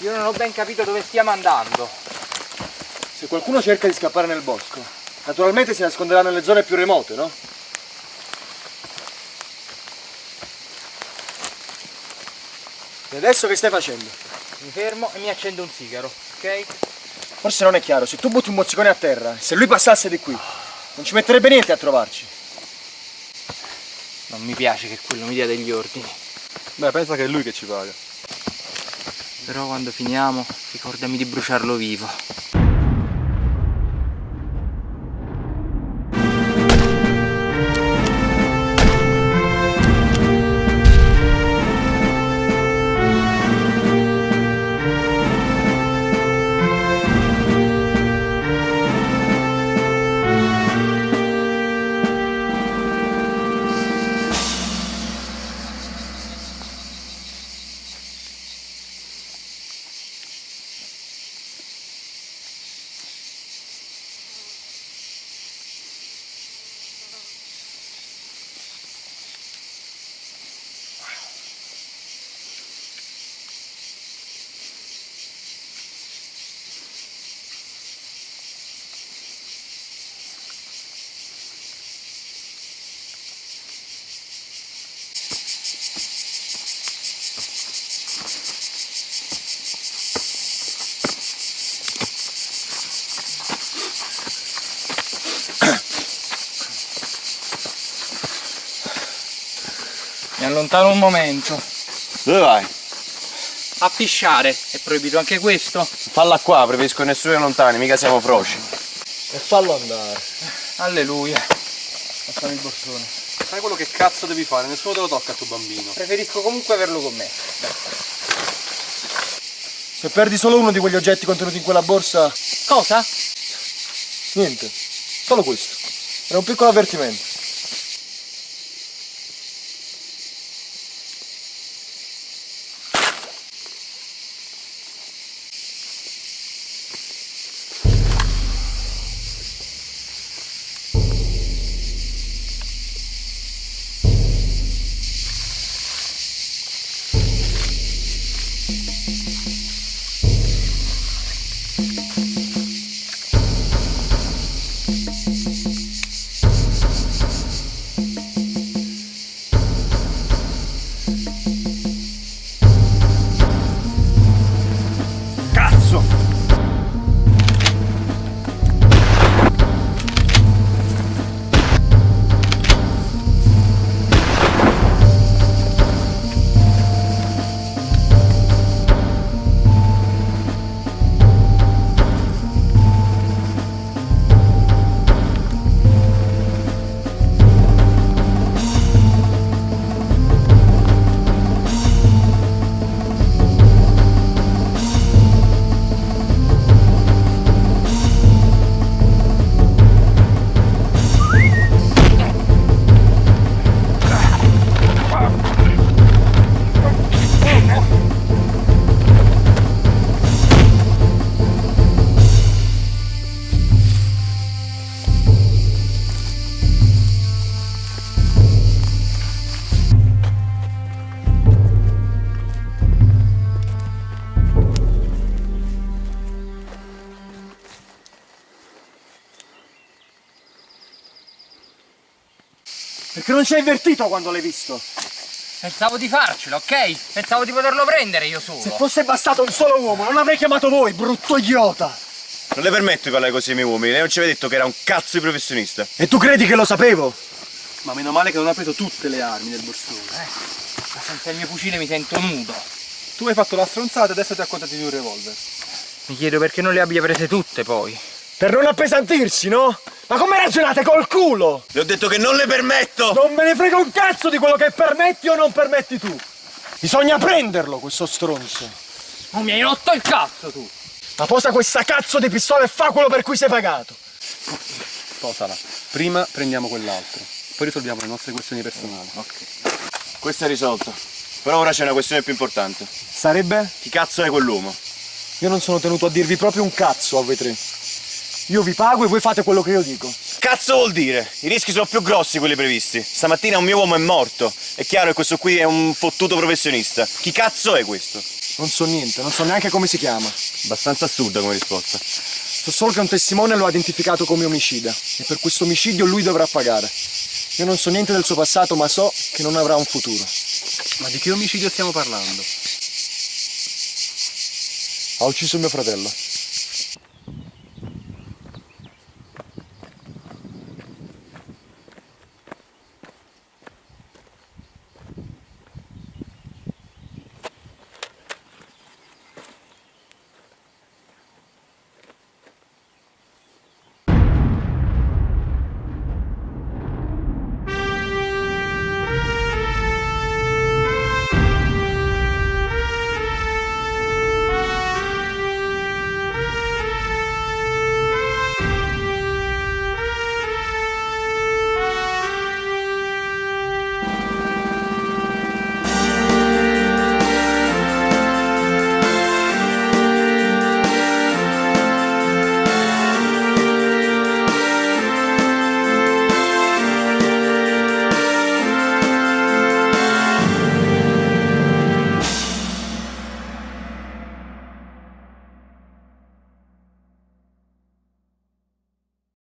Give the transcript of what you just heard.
Io non ho ben capito dove stiamo andando. Se qualcuno cerca di scappare nel bosco, naturalmente si nasconderà nelle zone più remote, no? E adesso che stai facendo? Mi fermo e mi accendo un sigaro, ok? Forse non è chiaro, se tu butti un mozzicone a terra, se lui passasse di qui, non ci metterebbe niente a trovarci. Non mi piace che quello mi dia degli ordini. Beh, pensa che è lui che ci paga. Però quando finiamo, ricordami di bruciarlo vivo. Allontano un momento. Dove vai? A pisciare, è proibito anche questo? Falla qua, preferisco nessuno lontani, mica siamo froci. E fallo andare. Alleluia. Lasciami il borsone. Fai quello che cazzo devi fare, nessuno te lo tocca a tuo bambino. Preferisco comunque averlo con me. Se perdi solo uno di quegli oggetti contenuti in quella borsa, Cosa? niente. Solo questo. Era un piccolo avvertimento. Perché non ci hai avvertito quando l'hai visto? Pensavo di farcela, ok? Pensavo di poterlo prendere io solo. Se fosse bastato un solo uomo, non avrei chiamato voi, brutto idiota! Non le permetto di parlare così ai miei uomini, lei non ci aveva detto che era un cazzo di professionista. E tu credi che lo sapevo? Ma meno male che non ha preso tutte le armi nel borsone. Ma senza il mio fucile mi sento nudo. Tu hai fatto la stronzata e adesso ti accontati di un revolver. Mi chiedo perché non le abbia prese tutte poi. Per non appesantirsi, no? Ma come ragionate col culo? Le ho detto che non le permetto! Non me ne frega un cazzo di quello che permetti o non permetti tu! Bisogna prenderlo, questo stronzo! Oh, mi hai rotto il cazzo tu! Ma posa questa cazzo di pistola e fa quello per cui sei pagato! Posala. Prima prendiamo quell'altro, poi risolviamo le nostre questioni personali. Ok. Questo è risolto. Però ora c'è una questione più importante. Sarebbe? Chi cazzo è quell'uomo? Io non sono tenuto a dirvi proprio un cazzo a voi tre. Io vi pago e voi fate quello che io dico. Cazzo vuol dire? I rischi sono più grossi quelli previsti. Stamattina un mio uomo è morto. È chiaro che questo qui è un fottuto professionista. Chi cazzo è questo? Non so niente, non so neanche come si chiama. Abbastanza assurda come risposta. So solo che un testimone lo ha identificato come omicida e per questo omicidio lui dovrà pagare. Io non so niente del suo passato, ma so che non avrà un futuro. Ma di che omicidio stiamo parlando? Ha ucciso mio fratello.